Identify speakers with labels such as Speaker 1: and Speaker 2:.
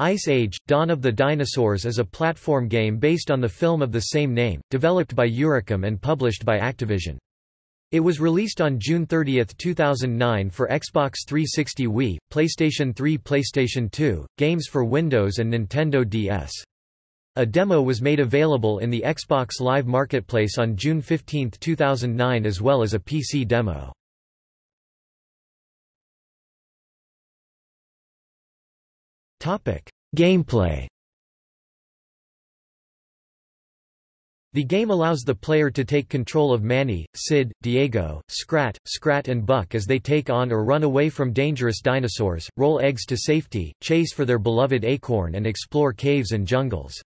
Speaker 1: Ice Age – Dawn of the Dinosaurs is a platform game based on the film of the same name, developed by Eurocom and published by Activision. It was released on June 30, 2009 for Xbox 360 Wii, PlayStation 3 PlayStation 2, games for Windows and Nintendo DS. A demo was made available in the Xbox Live Marketplace on June 15, 2009 as well as a PC demo. Gameplay The game allows the player to take control of Manny, Sid, Diego, Scrat, Scratte and Buck as they take on or run away from dangerous dinosaurs, roll eggs to safety, chase for their beloved acorn and explore caves and jungles.